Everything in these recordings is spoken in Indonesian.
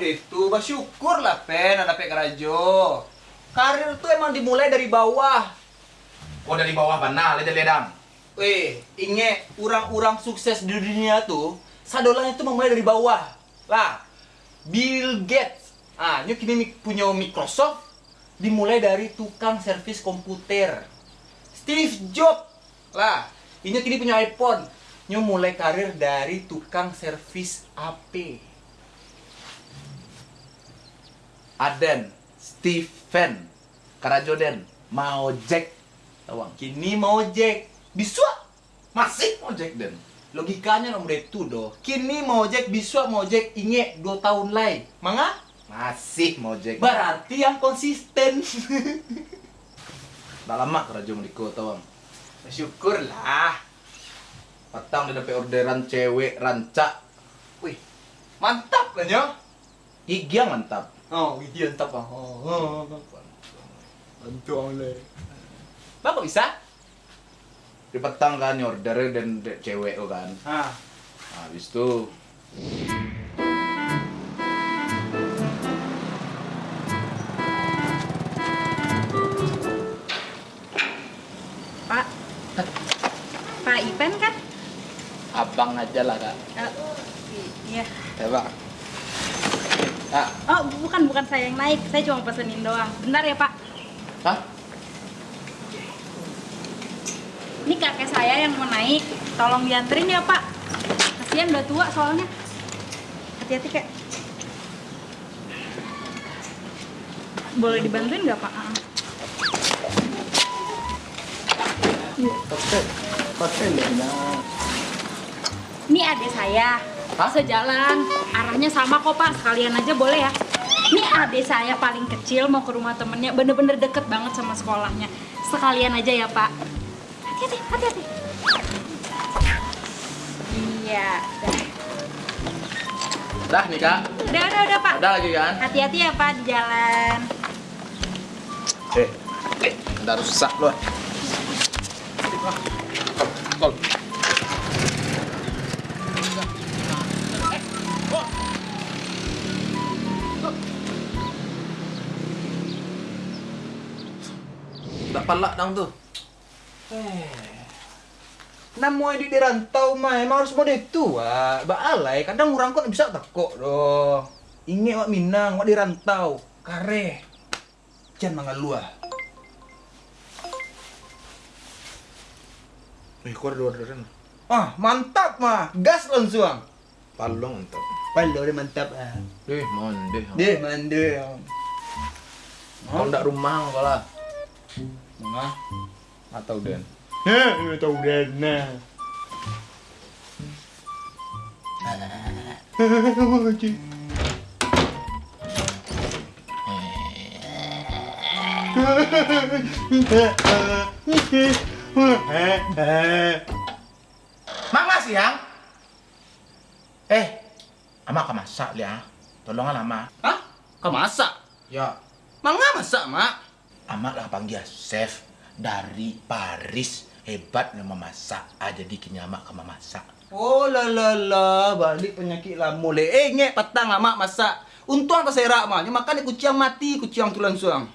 Itu, bersyukur lah pen ada pek kerajo. Karir tuh emang dimulai dari bawah. oh dari bawah banal ledang ledang Weh, inge orang-orang sukses di dunia tuh sadolanya tuh memulai dari bawah. Lah, Bill Gates, ah, nyu kini punya Microsoft dimulai dari tukang servis komputer. Steve Jobs, lah, ini kini punya iPhone, nyu mulai karir dari tukang servis HP. Aden Stephen Karajoden mau Jack tawang Kini mau Jack, bisa masih mau Jack den logikanya nomor itu doh. Kini mau Jack bisa mau Jack inge dua tahun lagi, manga? masih mau Jack Berarti yang konsisten. Dah lama kerajo mereka tawang Syukurlah. Petang dia dapat orderan cewek rancak Wih, mantap kan ya? Gigi yang mantap Oh, gitu mantap ah. Oh, mantap le. Bapak bisa? Di petang kan order dan cewek tuh kan Ah, Nah, habis itu Pak. Pak Ipen kan? abang aja lah kak Eh, i- iya. Coba Kak Oh, bukan bukan saya yang naik. Saya cuma pesenin doang. Bentar ya, Pak. Hah? Ini kakek saya yang mau naik. Tolong dianterin ya, Pak. Kasihan udah tua soalnya. Hati-hati, Kak. Boleh dibantuin nggak, Pak? Ah. Lah Ini adik saya. Hah? Sejalan. Arahnya sama kok, Pak. Sekalian aja boleh ya. Ini adik saya paling kecil mau ke rumah temennya. Bener-bener deket banget sama sekolahnya. Sekalian aja ya, Pak. Hati-hati, hati-hati. Iya. Dah. Dah nih kak Udah, udah, udah, Pak. Ada lagi kan? Hati-hati ya, Pak, di jalan. Eh, eh, udah rusak loh. Kol. Tak palak dang tuh. Namu di dirantau mah emang harus mode itu wah. Baalai kadang orang kok bisa tekok doh. Inge wak Minang, wak dirantau. Kare. Jangan mangalua. Eh, kau ada orderan. Ah, mantap mah. Gas langsung. Palong entah. Palo dia mantap ah. Eh, monde. Deh, mande. Kau ndak rumah kau lah. Mama. Atau den. Heh, ini tahu dana. Mak masih yang? Eh, ama ka masak ya. Tolongan ama. Hah? Kau masak? Ya, Mangga masak, Mak? Ama lah panggil chef dari Paris. Hebat nama masak. Jadi kini ama ka memasak. Oh la la la, balik penyakit lah mulai. Eh, ngek petang amak masak. Untung tak serak mah, makan kucing mati, kucing tu langsung.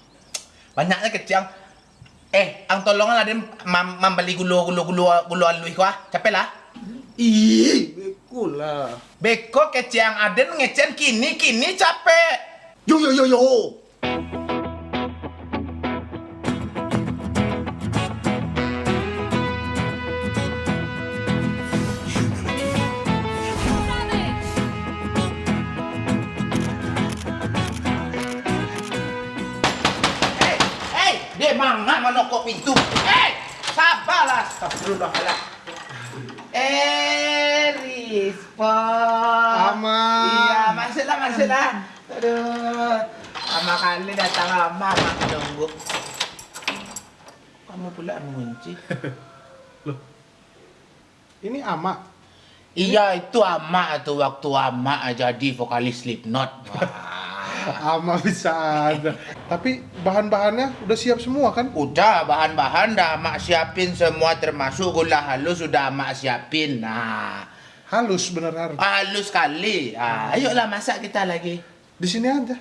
Banyaknya kecil. Eh, ang tolongan ada mam membeli gulu gulu gulu gulu alui ah. Capek lah. Ih, bekul lah. Beko kecil ada ngecen kini kini capek. Yo yo yo yo. Menokok pintu. Eh, sabarlah. Astagfirullahaladzim. Eh, Rispa. Ama. Iya, masuklah, masuklah. Aduh, lama kali datang lama, mak nunggu. Kamu pula mengunci. Ini ama. Iya itu ama tuh waktu ama jadi vokalis Slipknot. Wah. Ama bisa ada. Tapi bahan-bahannya udah siap semua kan? Udah bahan-bahan dah mak siapin semua termasuk gula halus sudah mak siapin. Nah, Halus bener harus. halus sekali. Ah, ayolah masak kita lagi. Di sini aja.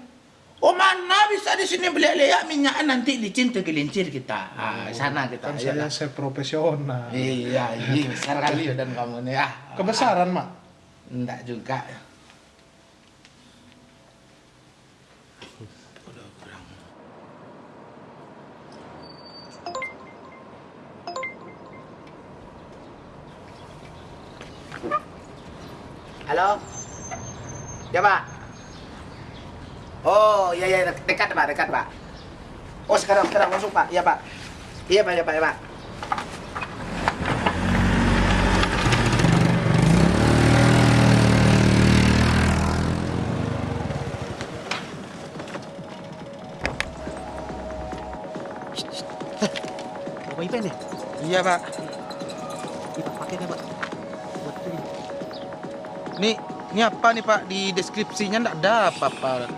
Oh mana bisa di sini beli leyak minyak nanti licin tergelincir kita. Ah, sana kita. Kan ayolah. saya saya profesional. Iya, iya besar kali dan kamu nih ah. Kebesaran, Mak. Enggak juga. Halo? Ya, Pak. Oh, iya iya dek- dekat, Pak, dekat, Pak. Oh, sekarang sekarang masuk, Pak. Iya, Pak. Iya, Pak, iya, Pak, iya, Pak. Bapak Ipen ya? Iya, Pak. Ini ini apa nih Pak? Di deskripsinya enggak ada apa-apa.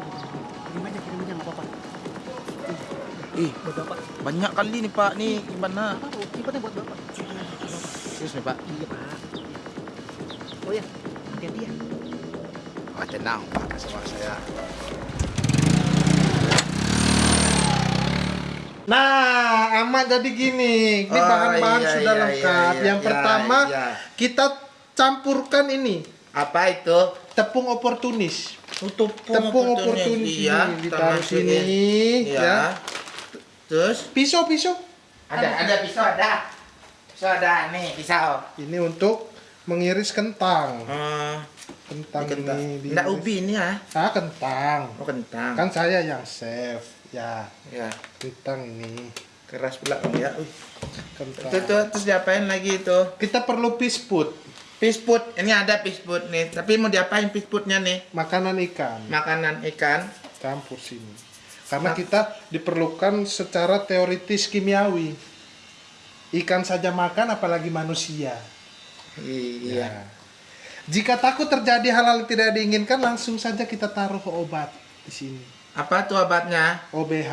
Ih, Buat Bapak. banyak kali nih Pak. Nih gimana? Apa, Ipennya buat Bapak. Terus nih Pak. Iya, Pak. Oh ya, hati-hati ya. Oh, tenang Pak sama saya. Nah, amat jadi gini. Ini Oh, bahan-bahan iya, sudah iya, lengkap. iya, Yang iya, pertama, iya. kita campurkan ini Apa itu? tepung oportunis. Tepung, Tepung oportunis Iya, ini kita ditaruh sini, Iya. ya. Terus Pisau-pisau. ada ada pisau ada. Pisau ada nih pisau. Ini untuk mengiris kentang. Oh, Kentang kentang. ini. Enggak diiris. ubi ini ya? Ah, kentang. Oh, kentang. Kan saya yang chef. Ya, Ya, kentang ini. keras pula ya. Kentang. Itu tuh terus diapain lagi itu? Kita perlu pisput, Fish food, ini ada fish food nih. Tapi mau diapain fish foodnya nih? makanan ikan. Makanan ikan. campur sini. Karena kita diperlukan secara teoritis kimiawi. Ikan saja makan apalagi manusia. Iya. Ya. Jika takut terjadi hal-hal tidak diinginkan langsung saja kita taruh obat di sini. Apa tuh obatnya? OBH.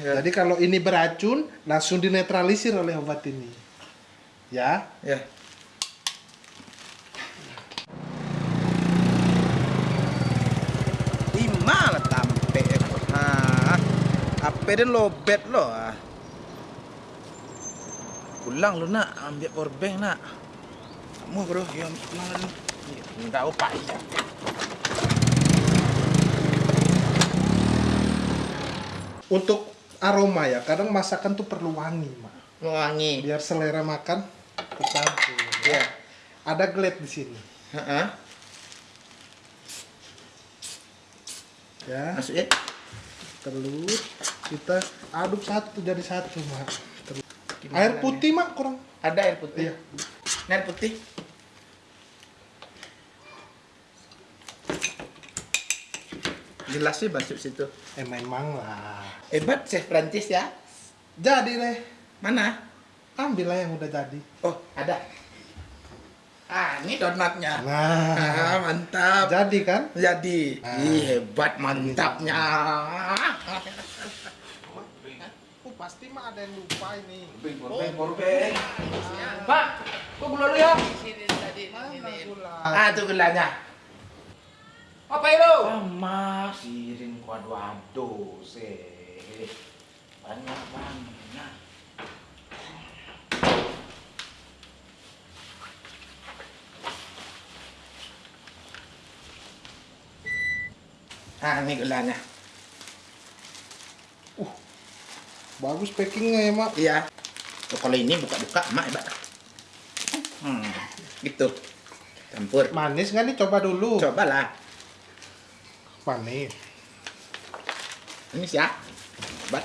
Ya. Jadi kalau ini beracun langsung dinetralisir oleh obat ini. Ya. Ya. Lima lah tampe. Ah, apa dan lobet lo ah. Pulang lu nak, ambil power bank nak. Kamu bro, ya pulang lu. Enggak apa ya. Untuk aroma ya, kadang masakan tuh perlu wangi, Mak. Wangi. Biar selera makan tercampur. Ya. Ada glade di sini. Heeh. Ya. Masukin. Telur kita aduk satu jadi satu mak Telur. air putih mak kurang Ada air putih. Iya. Ini air putih. Jelas sih masuk situ. eh memang lah Hebat chef Prancis ya. jadi deh Mana? ambil lah yang udah jadi Oh, ada. Ah, ini donatnya. nah Ah, mantap. jadi kan Jadi, Ah. Ih, hebat mantapnya. oh pasti mah ada yang lupa ini Pak, kok gula lu ya? Ah, itu gulanya. Apa itu? Sama siring kuadu ado sih. Banyak banget. Ah, ini gulanya. bagus packingnya ya mak Iya. Kalau ini buka-buka emak hebat. Hmm, gitu. Campur. manis nggak nih coba dulu Cobalah. manis Ini ya. Hebat.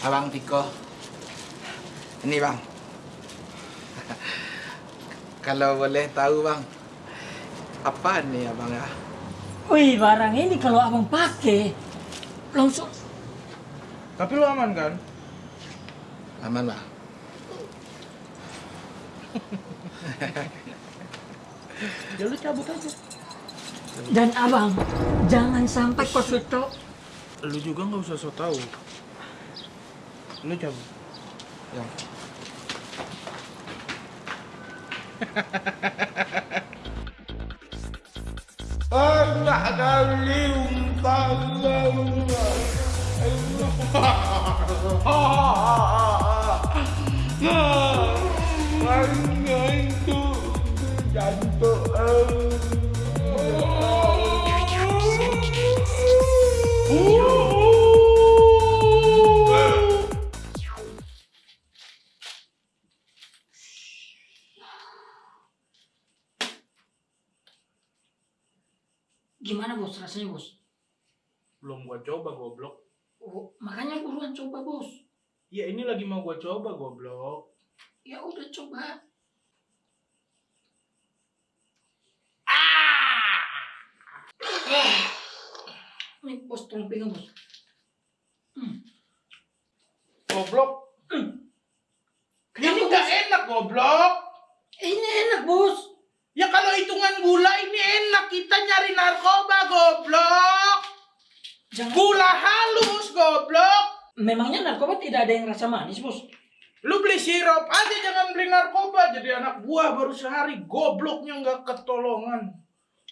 Abang Tiko. Ini bang. Kalau boleh tahu bang. Apaan nih abang ya? Wih, barang ini kalau abang pakai langsung Tapi lu aman kan? Aman bang. Ya lu cabut aja. dan abang jangan sampai kau tahu Lu juga nggak usah so tau. Lu cabut. Ya. Anak kali gimana bos rasanya bos. Belum gua coba goblok. oh, makanya buruan coba bos. Ya ini lagi mau gua coba goblok. ya udah coba. Ah! Ini bos tolong pegang bos. Goblok. Kenapa, ini nggak enak goblok. ini enak bos. Ya kalau hitungan gula kita nyari narkoba goblok. jangan Gula halus goblok. memangnya narkoba tidak ada yang rasa manis bos Lu beli sirup aja jangan beli narkoba jadi anak buah baru sehari gobloknya nggak ketolongan.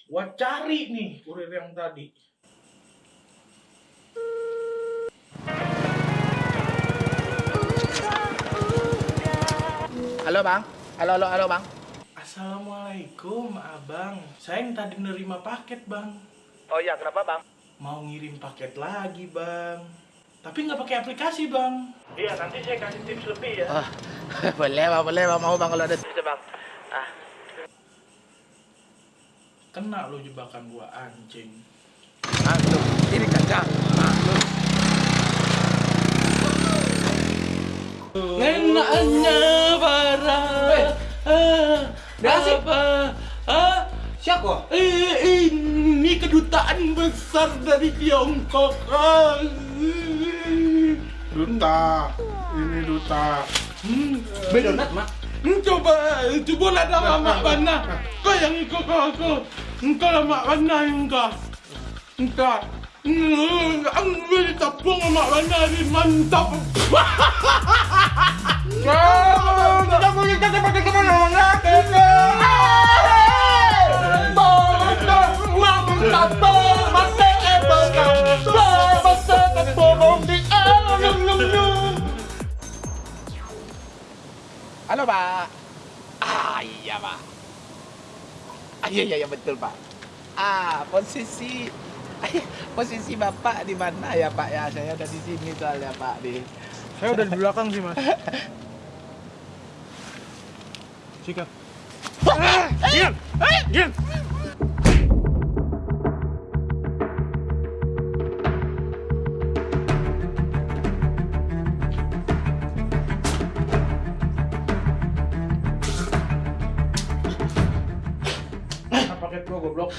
Gua cari nih kurir yang tadi. Halo bang, halo halo halo bang. Assalamualaikum abang. Saya yang tadi nerima paket bang. Oh iya kenapa bang? Mau ngirim paket lagi bang. Tapi nggak pakai aplikasi bang. Iya nanti saya kasih tips lebih ya. Oh, boleh bang, boleh bang mau bang kalau ada tips bang. Ah, Kena lo jebakan gua anjing. langsung ini kacang. Langsung. Enaknya barang. Apa? Ah, Siapa? eh, ini kedutaan besar dari Tiongkok. Ah. Duta, ini duta. Hmm, Bedonat, Mak. Hmm, Coba, coba lah dah mak mana. Kau yang ikut kau aku. Engkau lah mak mana engkau. Engkau. Hmm, ambil tepung mak mana ni mantap. Tidak boleh kita pakai ke mana mana kita. Halo pak. Ah iya pak. Ah, iya iya iya betul pak. Ah posisi posisi bapak di mana ya pak ya? Saya ada di sini soalnya pak di. Saya udah di belakang sih mas. Sikat. Diam, diam. Goblok?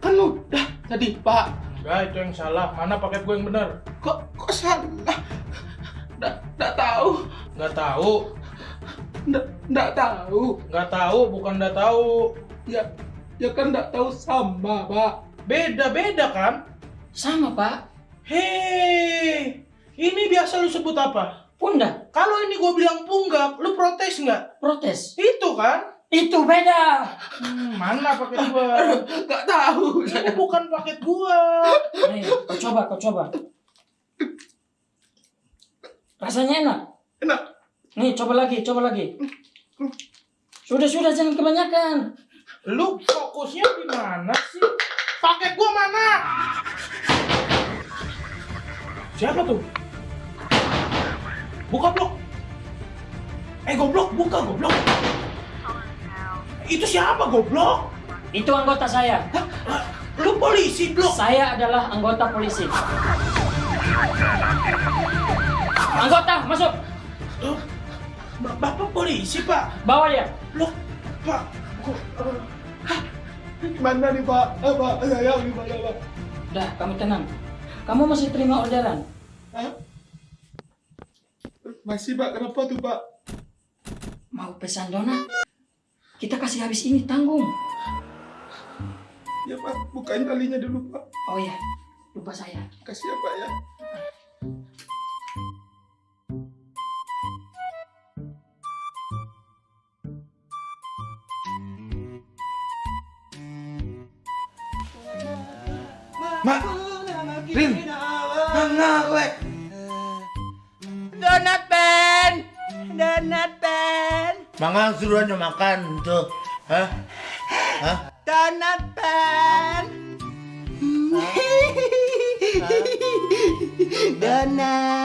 Kan udah tadi Pak. Enggak, itu yang salah. Mana paket gua yang benar? Kok kok salah? Nggak nggak tahu. Nggak tahu. Nggak nggak tahu. Nggak tahu, bukan nggak tahu. Ya ya kan nggak tahu sama Pak. Beda-beda kan? sama pak Hei, ini biasa lu sebut apa? pundak Kalau ini gua bilang punggak, lu protes nggak? protes Itu kan? Itu beda Hmm, mana paket gua? Nggak tahu. Ini bukan paket gua. Ayo, kau coba, kau coba. Rasanya enak. Enak. Nih, coba lagi, coba lagi. Sudah, sudah, jangan kebanyakan. Lu fokusnya di mana sih? Paket gua mana? Siapa tuh? Buka blok. Eh goblok, buka goblok. Itu siapa goblok? Itu anggota saya. Hah? Lu polisi blok. Saya adalah anggota polisi. Anggota, masuk. Loh, Ba- Bapak polisi, Pak. Bawa dia. Loh, Pak, eh, hah? Gimana nih Pak? Eh, Pak, saya gimana Pak? Udah, kamu tenang. Kamu masih terima orderan? Hah? Masih Pak, kenapa tuh Pak? Mau pesan donat? Kita kasih habis ini tanggung. Ya Pak, bukain talinya dulu Pak. Oh ya, lupa saya. Kasih ya Pak ya. Mak, Rin, mana gue? Donat pen, donat Mangang suruh aja makan tuh. Hah? Hah? donat pen. Donat.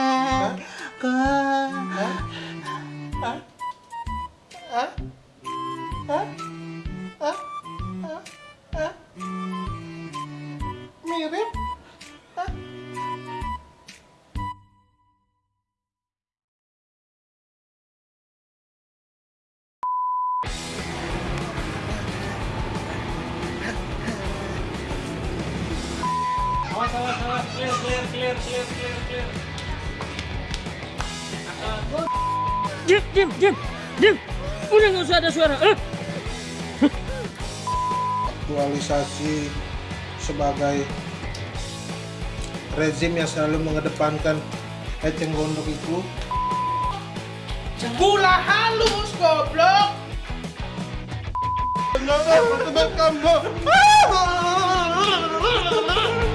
Nggak ada suara. Eh? aktualisasi sebagai rezim yang selalu mengedepankan eceng gondok itu Gula halus goblok. Teman kamu.